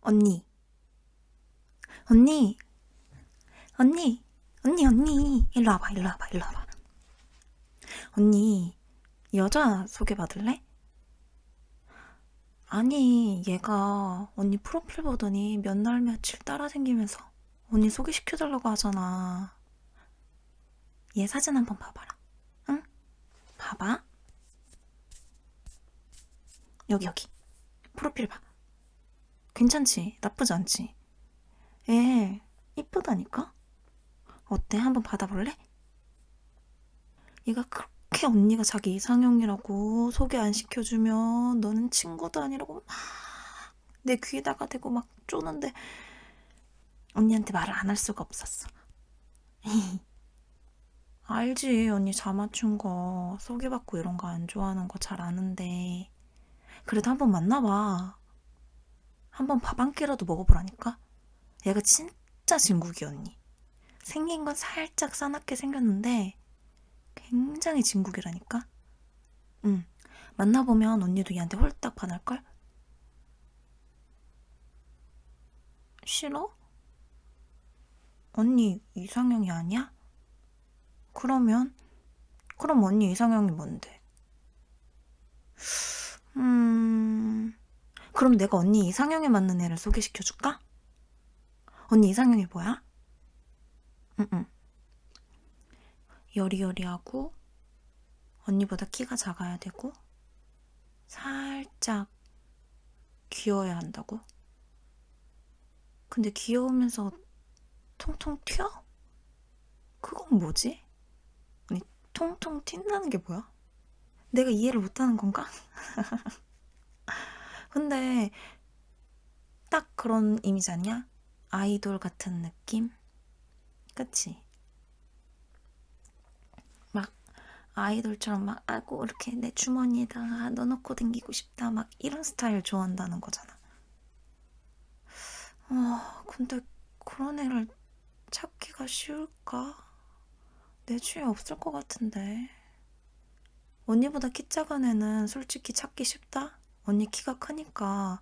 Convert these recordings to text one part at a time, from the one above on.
언니. 언니. 언니. 언니, 언니. 일로 와봐, 일로 와봐, 일로 와봐. 언니, 여자 소개받을래? 아니, 얘가 언니 프로필 보더니 몇 날 며칠 따라 생기면서 언니 소개시켜달라고 하잖아. 얘 사진 한번 봐봐라. 응? 봐봐. 여기, 여기. 프로필 봐. 괜찮지? 나쁘지 않지? 애 이쁘다니까? 어때? 한번 받아볼래? 얘가 그렇게 언니가 자기 이상형이라고 소개 안 시켜주면 너는 친구도 아니라고 막 내 귀에다가 대고 막 쪼는데 언니한테 말을 안 할 수가 없었어. 알지 언니 자맞춘 거 소개받고 이런 거 안 좋아하는 거 잘 아는데 그래도 한번 만나봐. 한번 밥 한 끼라도 먹어보라니까? 얘가 진짜 진국이 언니. 생긴 건 살짝 싸납게 생겼는데 굉장히 진국이라니까? 응. 만나보면 언니도 얘한테 홀딱 반할걸? 싫어? 언니 이상형이 아니야? 그러면? 그럼 언니 이상형이 뭔데? 음... 그럼 내가 언니 이상형에 맞는 애를 소개시켜줄까? 언니 이상형이 뭐야? 응응. 여리여리하고 언니보다 키가 작아야 되고 살짝 귀여워야 한다고? 근데 귀여우면서 통통 튀어? 그건 뭐지? 아니 통통 튄다는 게 뭐야? 내가 이해를 못하는 건가? 근데 딱 그런 이미지 아니야? 아이돌 같은 느낌? 그치? 막 아이돌처럼 막 아고 이렇게 내 주머니에다가 넣어놓고 댕기고 싶다 막 이런 스타일 좋아한다는 거잖아. 아 근데 그런 애를 찾기가 쉬울까? 내 주위에 없을 것 같은데. 언니보다 키 작은 애는 솔직히 찾기 쉽다? 언니 키가 크니까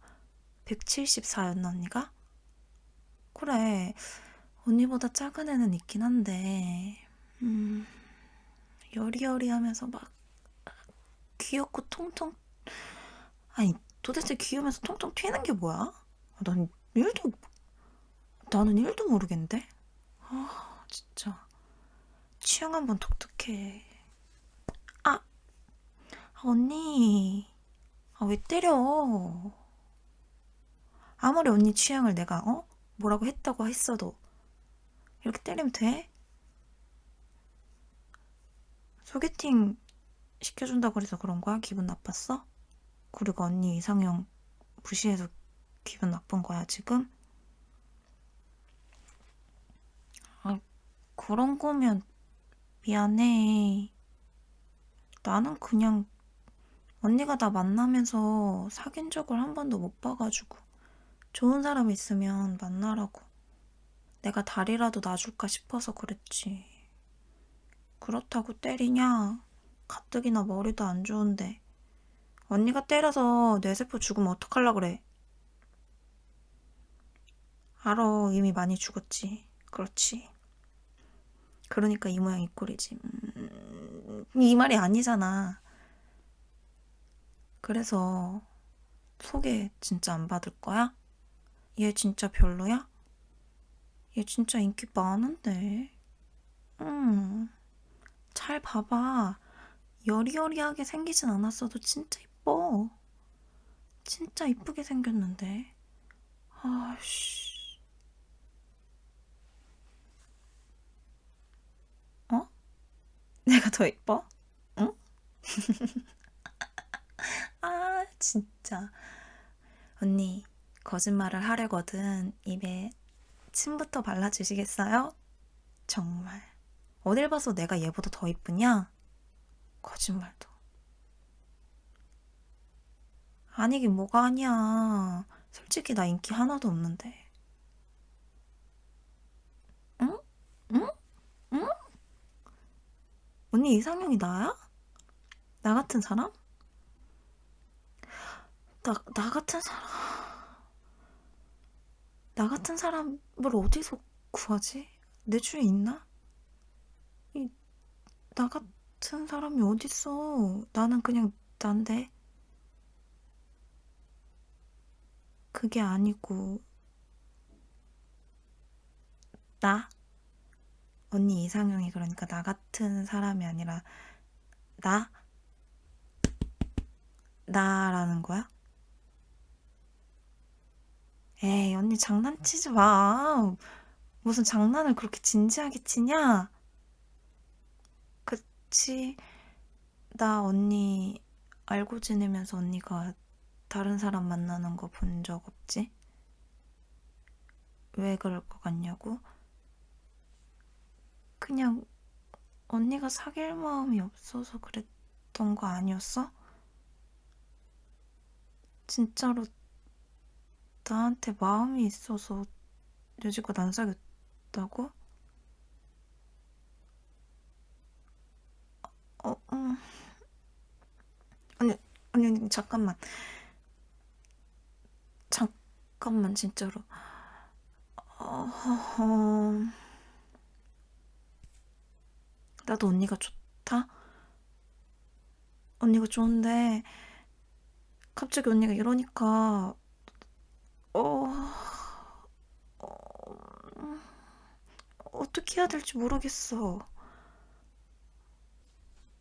174였나 언니가? 그래 언니보다 작은 애는 있긴 한데 음 여리여리하면서 막 귀엽고 통통 아니 도대체 귀여우면서 통통 튀는 게 뭐야? 난 일도 나는 일도 모르겠는데 아 진짜 취향 한번 독특해 아, 아 언니 아, 왜 때려? 아무리 언니 취향을 내가 어? 뭐라고 했다고 했어도 이렇게 때리면 돼? 소개팅 시켜준다 그래서 그런 거야? 기분 나빴어? 그리고 언니 이상형 무시해서 기분 나쁜 거야 지금? 아 그런 거면 미안해 나는 그냥 언니가 나 만나면서 사귄 적을 한 번도 못 봐가지고 좋은 사람 있으면 만나라고. 내가 다리라도 놔줄까 싶어서 그랬지. 그렇다고 때리냐? 가뜩이나 머리도 안 좋은데. 언니가 때려서 뇌세포 죽으면 어떡할라 그래? 알아 이미 많이 죽었지. 그렇지. 그러니까 이 모양 이 꼴이지. 음, 이 말이 아니잖아 그래서 소개 진짜 안 받을 거야? 얘 진짜 별로야? 얘 진짜 인기 많은데. 응. 잘 봐봐. 여리여리하게 생기진 않았어도 진짜 이뻐. 진짜 이쁘게 생겼는데. 아씨. 어? 내가 더 이뻐? 응? 아, 진짜. 언니, 거짓말을 하려거든. 입에 침부터 발라주시겠어요? 정말. 어딜 봐서 내가 얘보다 더 이쁘냐? 거짓말도. 아니긴 뭐가 아니야. 솔직히 나 인기 하나도 없는데. 응? 응? 응? 언니 이상형이 나야? 나 같은 사람? 나, 나 같은 사람. 나 같은 사람을 어디서 구하지? 내 주위에 있나? 이, 나 같은 사람이 어딨어? 나는 그냥 난데. 그게 아니고, 나? 언니 이상형이 그러니까 나 같은 사람이 아니라, 나? 나라는 거야? 에이, 언니 장난치지 마. 무슨 장난을 그렇게 진지하게 치냐? 그치. 나 언니 알고 지내면서 언니가 다른 사람 만나는 거 본 적 없지? 왜 그럴 것 같냐고? 그냥 언니가 사귈 마음이 없어서 그랬던 거 아니었어? 진짜로 나한테 마음이 있어서 여지껏 안 사귀었다고? 어, 음. 아니, 아니, 아니, 잠깐만. 잠깐만, 진짜로. 어, 어, 나도 언니가 좋다? 언니가 좋은데, 갑자기 언니가 이러니까, 어, 어, 어떻게 해야 될지 모르겠어.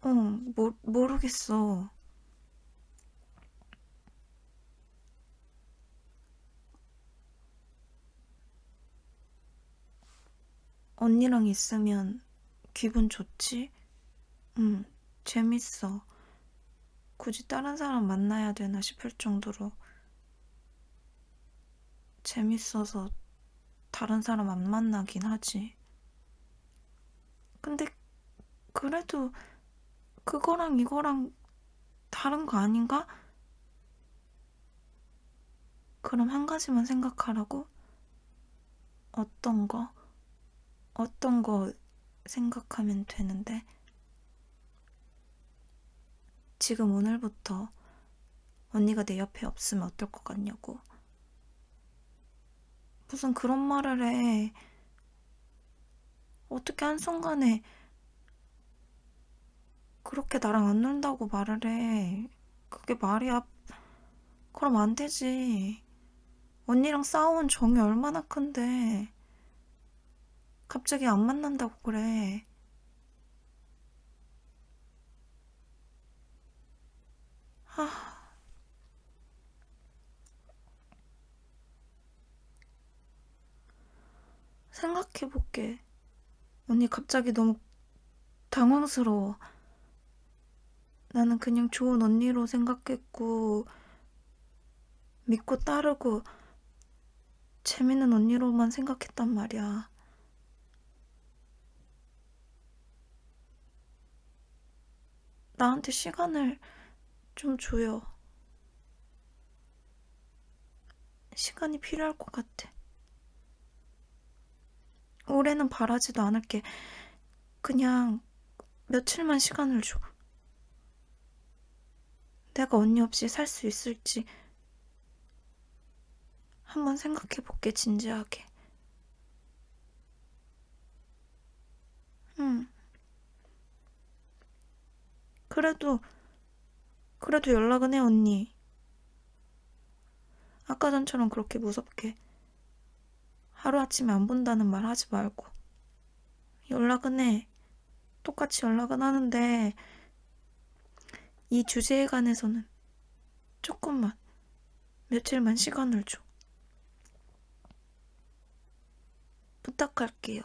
응, 모, 모르겠어. 언니랑 있으면 기분 좋지? 응, 재밌어. 굳이 다른 사람 만나야 되나 싶을 정도로 재밌어서 다른 사람 안 만나긴 하지. 근데 그래도 그거랑 이거랑 다른 거 아닌가? 그럼 한 가지만 생각하라고? 어떤 거? 어떤 거 생각하면 되는데? 지금 오늘부터 언니가 내 옆에 없으면 어떨 것 같냐고. 무슨 그런 말을 해. 어떻게 한순간에 그렇게 나랑 안 논다고 말을 해. 그게 말이야. 그럼 안 되지. 언니랑 싸운 정이 얼마나 큰데. 갑자기 안 만난다고 그래. 하... 생각해볼게. 언니 갑자기 너무 당황스러워. 나는 그냥 좋은 언니로 생각했고, 믿고 따르고, 재밌는 언니로만 생각했단 말이야. 나한테 시간을 좀 줘요. 시간이 필요할 것 같아. 올해는 바라지도 않을게. 그냥 며칠만 시간을 줘. 내가 언니 없이 살 수 있을지 한번 생각해 볼게, 진지하게. 응. 그래도, 그래도 연락은 해, 언니. 아까 전처럼 그렇게 무섭게 하루아침에 안 본다는 말 하지 말고. 연락은 해. 똑같이 연락은 하는데, 이 주제에 관해서는 조금만, 며칠만 시간을 줘. 부탁할게요.